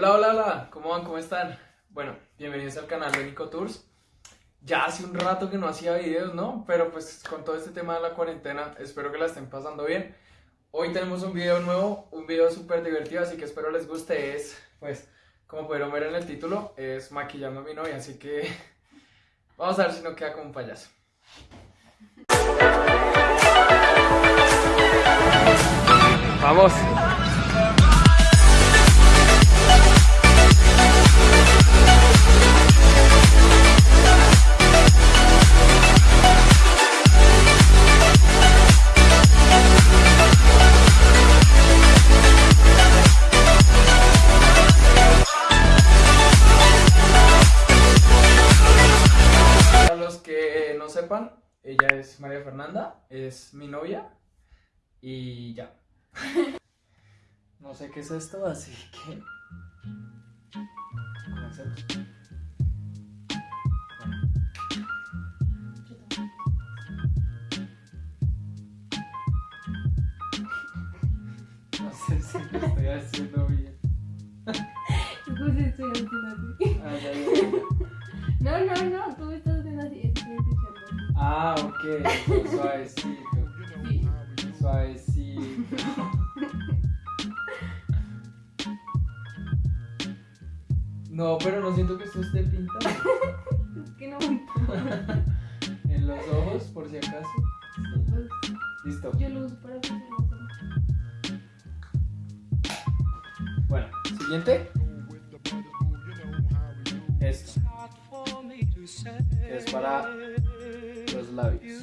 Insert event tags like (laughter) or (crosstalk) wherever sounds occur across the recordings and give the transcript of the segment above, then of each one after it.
Hola, hola, hola, ¿cómo van? ¿Cómo están? Bueno, bienvenidos al canal de Nico Tours. Ya hace un rato que no hacía videos, ¿no? Pero pues con todo este tema de la cuarentena, espero que la estén pasando bien. Hoy tenemos un video nuevo, un video súper divertido, así que espero les guste. Es, pues, como pudieron ver en el título, es maquillando a mi novia, así que (laughs) vamos a ver si no queda como un payaso. Vamos. Fernanda, es mi novia y ya. No sé qué es esto, así que comencemos. No sé si lo estoy haciendo bien. Pues estoy haciendo así. Ah, ya, ya, ya. No, no, no, Ah, ok, suavecito, Sí. suavecito. No, pero no siento que esto esté pintado. Es (laughs) que no En los ojos, por si acaso. Pues, Listo. yo lo uso para que Bueno, siguiente. Esto. Es para los labios.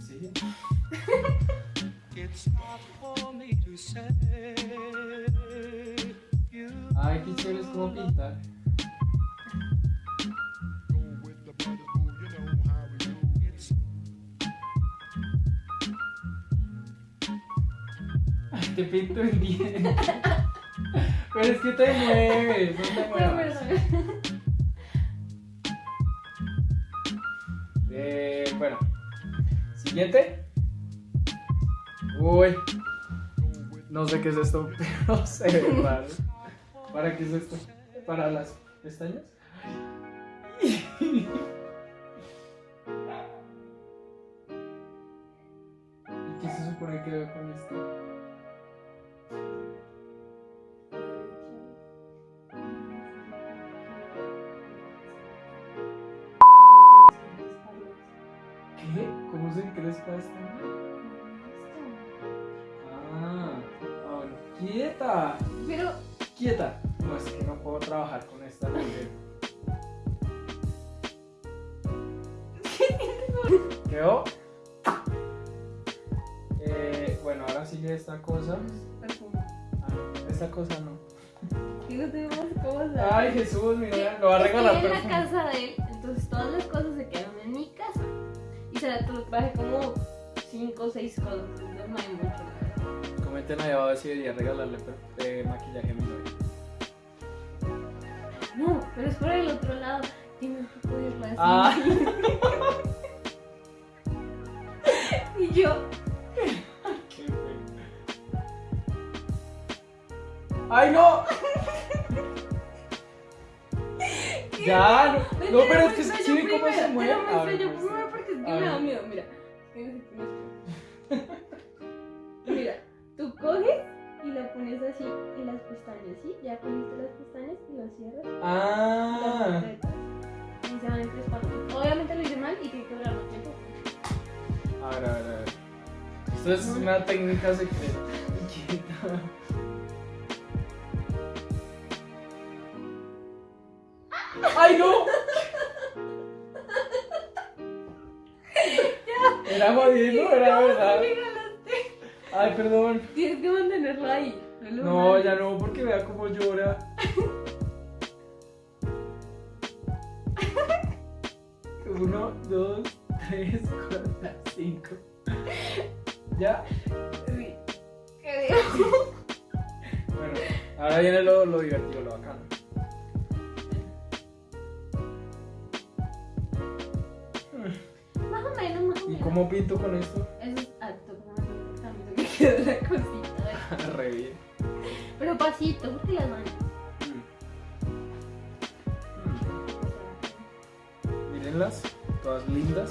¿Sí? Ay, qué chévere es como pintar. Ay, te pinto el diente. (laughs) Pero es que te mueves, no te No, muevas. Bueno, siguiente. Uy, no sé qué es esto, (laughs) pero ve raro. ¿Para qué es esto? ¿Para las pestañas? (laughs) ¿Y qué se supone que veo con esto? ¿Qué? ¿Cómo se crespa esto? Ah, ah, bueno, quieta, Pero, quieta. No, es que no puedo trabajar con esta nivel. (laughs) ¿Quedó? Eh, bueno, ahora sigue esta cosa. perfume. Ah, esta cosa (laughs) no. Tengo más cosas. Ay, Jesús, mi novia, lo va a regalar Estoy en la perfume. casa de él, entonces todas las cosas se casa. Y se la traje como 5 o 6 cosas. Entonces no hay mucho. Comenten ahí abajo si debería regalarle eh, maquillaje a mi novia. No, pero es por el otro lado. Un poco de racimo. Ah. (laughs) Y yo, Qué. ¡Ay, no! (laughs) ya, no, no, pero es que ve cómo se mueve. Te lo muestro me da miedo. Mira. (laughs) Mira, tú coges y lo pones así y las pestañas, ¿sí? Ya cogiste las pestañas y lo cierras. Ah. Y se van encrespando. Obviamente lo hice mal y tiene que durar más tiempo. a ver, a ver, a ver. Esto es una técnica secreta. (laughs) Era jodiendo, era verdad. Ay, perdón. Tienes que mantenerlo ahí. No, ya no, porque vea cómo llora. (laughs) Uno, dos, tres, cuatro, cinco. ¿Ya? Sí. (laughs) Bueno, ahora viene lo, lo divertido, lo bacano. Cómo pinto con esto? Eso es alto, importante que quede la cosita. (laughs) re bien. Pero pasito, porque las manos. Mm. Mírenlas, todas lindas.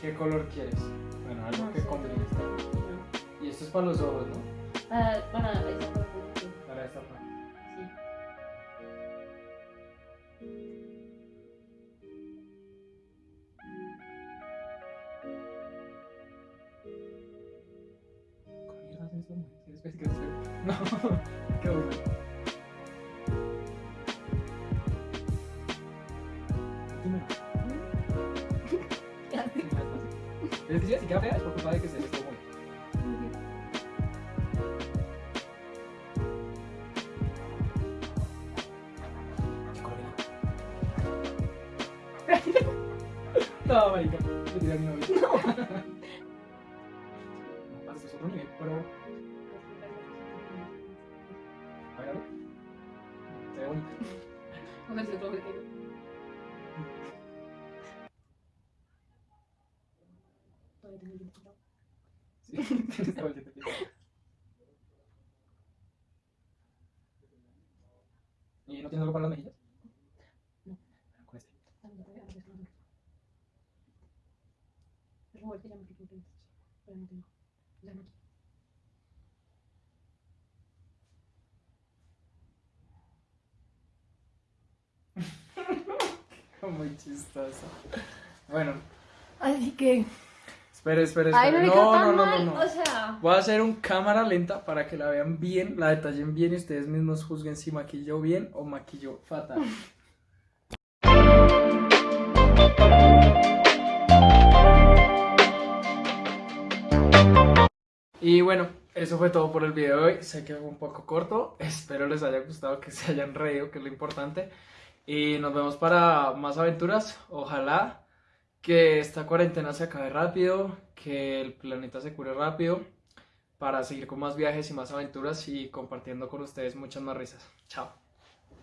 ¿Qué color quieres? Bueno, algo No que combine. no. Y esto es para los ojos, ¿no? Ah, para esa parte. Para esta parte. Mierda es esto? ¿Quieres (laughs) ver? ¿Quieres ver? No, (laughs) qué bueno. Dime. (laughs) Ya sé. Es decir, si queda fea es por culpa de que se les tomó. No, marica, tiré a mi novio. No. Es otro nivel, pero... A ver, a ver. Se ve bonito. Con ese otro pequeño. Todavía tengo el diente quitado. Sí, tienes todo el diente pintado. ¿Y no tienes algo para las mejillas? No. Con este. Ah, ya, ya, ya, ya, ya. Es Robert que ya me quitó el diente, pero no tengo. (laughs) Muy chistoso. Bueno, Así que. espere, espere, Ay, no me No, quedó tan no, no, mal. no, no. O sea. Voy a hacer un cámara lenta para que la vean bien, la detallen bien y ustedes mismos juzguen si maquilló bien o maquilló fatal. (laughs) Y bueno, eso fue todo por el video de hoy. Sé que fue un poco corto. Espero les haya gustado, que se hayan reído, que es lo importante. Y nos vemos para más aventuras. Ojalá que esta cuarentena se acabe rápido, que el planeta se cure rápido, para seguir con más viajes y más aventuras y compartiendo con ustedes muchas más risas. Chao.